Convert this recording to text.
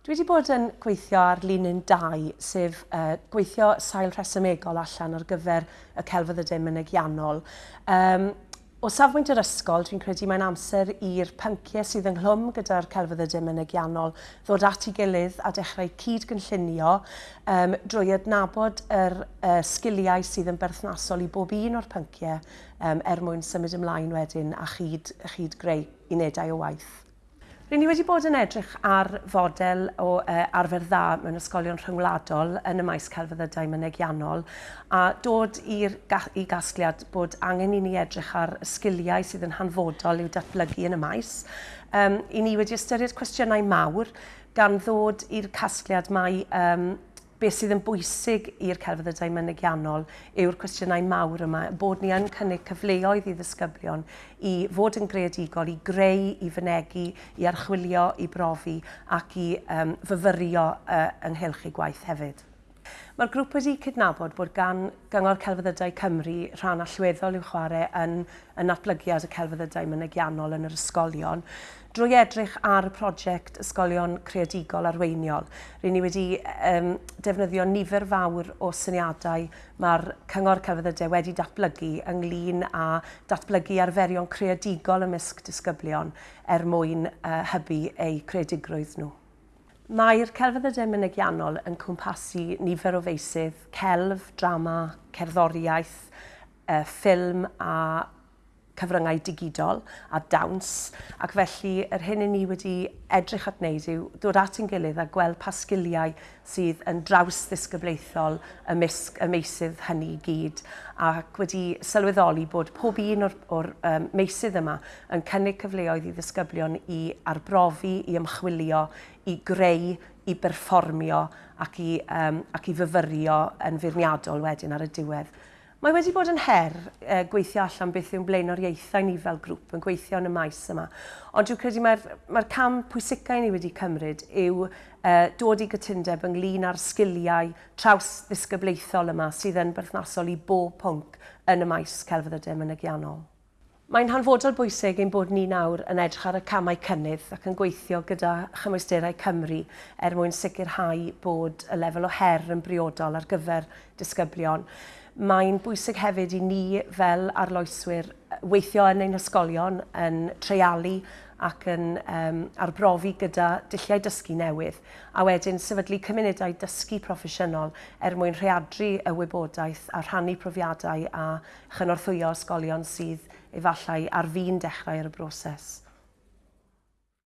Dwi wedi bod yn gweithio ar linyn 2, sef uh, gweithio sail rhesymegol allan ar gyfer y celfydd y dim yn egiannol. Um, o safbwynt yr ysgol, dwi'n credu mae'n amser i'r pynciau sydd ynghlwm gyda'r celfydd y dim yn egiannol ddod at ei gilydd a dechrau cyd-gynllunio um, drwy adnabod yr uh, sgiliau sydd yn berthnasol i bob un o'r pynciau um, er mwyn symud ymlaen wedyn a chyd, chyd greu unedau o waith. Rydyn ni wedi bod yn edrych ar fodel o uh, arfer dda mewn ysgolion rhyngwladol yn y maes celfyddydau mynegiannol a dod i'r i gasgliad bod angen i ni edrych ar sgiliau sydd yn hanfodol i'w datblygu yn y maes. Um, I ni wedi ystyried cwestiynau mawr gan ddod i'r casgliad mae um, beth sydd yn bwysig i'r celfyddydau mynegiannol yw'r cwestiynau mawr yma, bod ni yn cynnig cyfleoedd i ddisgyblion i fod yn greadigol, i greu, i fynegu, i archwilio, i brofi ac i um, fyfyrio uh, ynghylch i gwaith hefyd. Mae'r grŵp wedi cydnabod bod gan Gyngor Celfyddydau Cymru rhan allweddol i'w chwarae yn, yn natblygiad y celfyddydau mynegiannol yn yr ysgolion drwy edrych ar y prosiect ysgolion creadigol arweiniol. Rydyn ni wedi um, defnyddio nifer fawr o syniadau mae'r Cyngor Celfyddydau wedi datblygu ynglyn â datblygu arferion creadigol ymysg disgyblion er mwyn uh, hybu eu creadigrwydd nhw. Mae'r celfyddydau mynegiannol yn cwmpasu nifer o feisydd, celf, drama, cerddoriaeth, e, ffilm a cyfryngau digidol a dawns ac felly yr hyn i ni wedi edrych at wneud yw dod at ein gilydd a gweld pa sgiliau sydd yn draws ddisgyblaethol ymysg y meisydd hynny i gyd ac wedi sylweddoli bod pob un o'r, or um, meisydd yma yn cynnig cyfleoedd i ddisgyblion i arbrofi, i ymchwilio, i greu, i berfformio ac i, um, ac i fyfyrio yn feirniadol wedyn ar y diwedd. Mae wedi bod yn her uh, gweithio allan beth yw'n blaenor ieithau ni fel grŵp yn gweithio yn y maes yma. Ond dwi'n credu mae'r mae, cam pwysicau ni wedi cymryd yw uh, dod i gytundeb ynglyn â'r sgiliau traws ddisgyblaethol yma sydd yn berthnasol i bob pwnc yn y maes celfyddydau mynegiannol. Mae'n hanfodol bwysig ein bod ni nawr yn edrych ar y camau cynnydd ac yn gweithio gyda chymwysterau Cymru er mwyn sicrhau bod y lefel o her yn briodol ar gyfer disgyblion mae'n bwysig hefyd i ni fel arloeswyr weithio yn ein ysgolion yn treialu ac yn um, arbrofi gyda dulliau dysgu newydd a wedyn sefydlu cymunedau dysgu proffesiynol er mwyn rheadru y wybodaeth a rhannu profiadau a chynorthwyo ysgolion sydd efallai ar fi'n dechrau ar y broses.